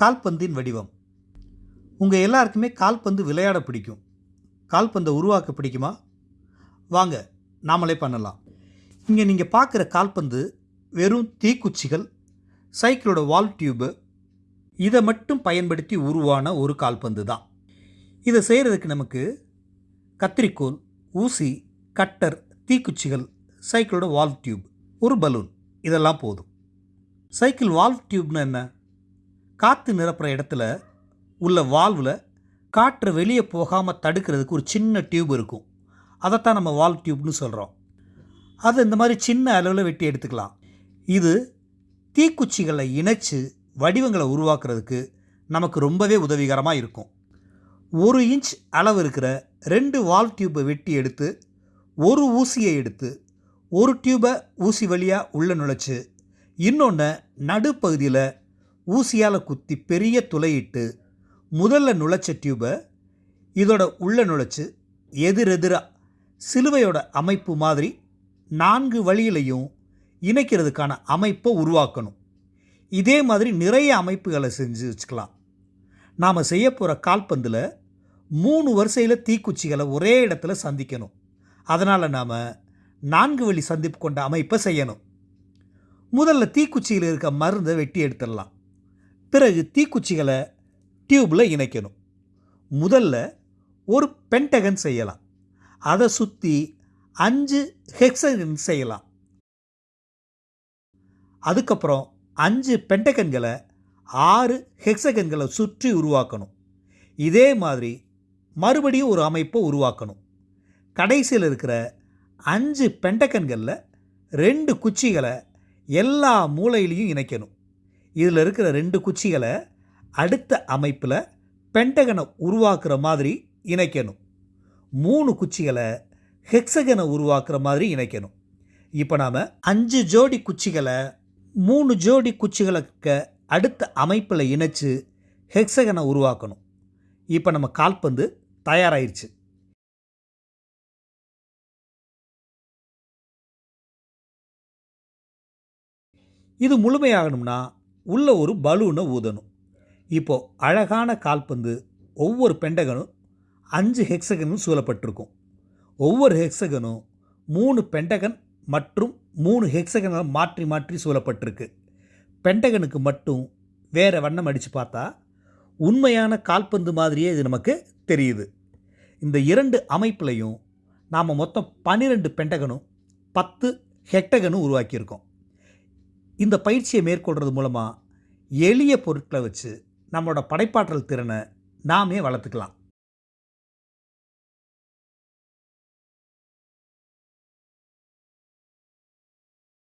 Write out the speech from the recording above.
கால்பந்தின் வடிவம். உங்கள் எல்லாருக்குமே கால்பந்து விளையாட பிடிக்கும். கால்பந்தை உருவாக்க பிடிக்குமா? வாங்க நாமளே பண்ணலாம். இங்கே நீங்கள் பார்க்குற கால்பந்து வெறும் தீக்குச்சிகள் சைக்கிளோட வால் டியூபு இதை மட்டும் பயன்படுத்தி உருவான ஒரு கால்பந்து தான். இதை செய்கிறதுக்கு நமக்கு கத்திரிக்கோல் ஊசி கட்டர் தீக்குச்சிகள் சைக்கிளோட வால் டியூப் ஒரு பலூன் இதெல்லாம் போதும். சைக்கிள் வால்வ் டியூப்னு என்ன? காற்று நிரப்புற இடத்துல உள்ள வால்வில் காற்று வெளியே போகாமல் தடுக்கிறதுக்கு ஒரு சின்ன டியூப் இருக்கும். அதைத்தான் நம்ம வால் டியூப்னு சொல்கிறோம் அதை இந்த மாதிரி சின்ன அளவில் வெட்டி எடுத்துக்கலாம். இது தீக்குச்சிகளை இணைச்சு வடிவங்களை உருவாக்குறதுக்கு நமக்கு ரொம்பவே உதவிகரமாக இருக்கும். ஒரு இன்ச் அளவு இருக்கிற ரெண்டு வால் டியூப்பை வெட்டி எடுத்து ஒரு ஊசியை எடுத்து ஒரு டியூபை ஊசி வழியாக உள்ளே நுழைச்சி இன்னொன்று நடுப்பகுதியில் ஊசியால் குத்தி பெரிய துளையிட்டு முதல்ல நுழைச்ச டியூபை இதோட உள்ள நுழைச்சு எதிரெதிராக சிலுவையோட அமைப்பு மாதிரி நான்கு வழியிலையும் இணைக்கிறதுக்கான அமைப்பை உருவாக்கணும். இதே மாதிரி நிறைய அமைப்புகளை செஞ்சு வச்சுக்கலாம். நாம் செய்ய போகிற கால்பந்தில் மூணு வரிசையில் தீக்குச்சிகளை ஒரே இடத்துல சந்திக்கணும். அதனால் நாம் நான்கு வழி சந்திப்பு கொண்ட அமைப்பை செய்யணும். முதல்ல தீக்குச்சியில் இருக்க மருந்தை வெட்டி எடுத்துடலாம். பிறகு தீக்குச்சிகளை டியூப்பில் இணைக்கணும். முதல்ல ஒரு பென்டகன் செய்யலாம். அதை சுற்றி அஞ்சு ஹெக்ஸகன் செய்யலாம். அதுக்கப்புறம் அஞ்சு பென்டகன்களை ஆறு ஹெக்ஸகன்களை சுற்றி உருவாக்கணும். இதே மாதிரி மறுபடியும் ஒரு அமைப்பை உருவாக்கணும். கடைசியில் இருக்கிற அஞ்சு பென்டகன்களில் ரெண்டு குச்சிகளை எல்லா மூலையிலையும் இணைக்கணும். இதில் இருக்கிற ரெண்டு குச்சிகளை அடுத்த அமைப்பில் பென்டகனை உருவாக்குற மாதிரி இணைக்கணும். மூணு குச்சிகளை ஹெக்ஸகனை உருவாக்குற மாதிரி இணைக்கணும். இப்போ நாம் அஞ்சு ஜோடி குச்சிகளை மூணு ஜோடி குச்சிகளுக்கு அடுத்த அமைப்பில் இணைச்சு ஹெக்ஸகனை உருவாக்கணும். இப்போ நம்ம கால்பந்து தயாராயிருச்சு. இது முழுமையாகணும்னா உள்ளே ஒரு பலூனை ஊதணும். இப்போது அழகான கால்பந்து ஒவ்வொரு பெண்டகனும் அஞ்சு ஹெக்ஸகனும் சூழப்பட்டிருக்கும். ஒவ்வொரு ஹெக்ஸகனும் மூணு பெண்டகன் மற்றும் மூணு ஹெக்ஸகனை மாற்றி மாற்றி சூழப்பட்டிருக்கு. பெண்டகனுக்கு மட்டும் வேறு வண்ணம் அடித்து பார்த்தா உண்மையான கால்பந்து மாதிரியே இது நமக்கு தெரியுது. இந்த இரண்டு அமைப்புலையும் நாம் மொத்தம் பன்னிரெண்டு பெண்டகனும் பத்து ஹெக்டகனும் உருவாக்கியிருக்கோம். இந்த பயிற்சியை மேற்கொள்கிறது மூலமாக எளிய பொருட்களை வச்சு நம்மளோட படைப்பாற்றல் திறனை நாமே வளர்த்துக்கலாம்.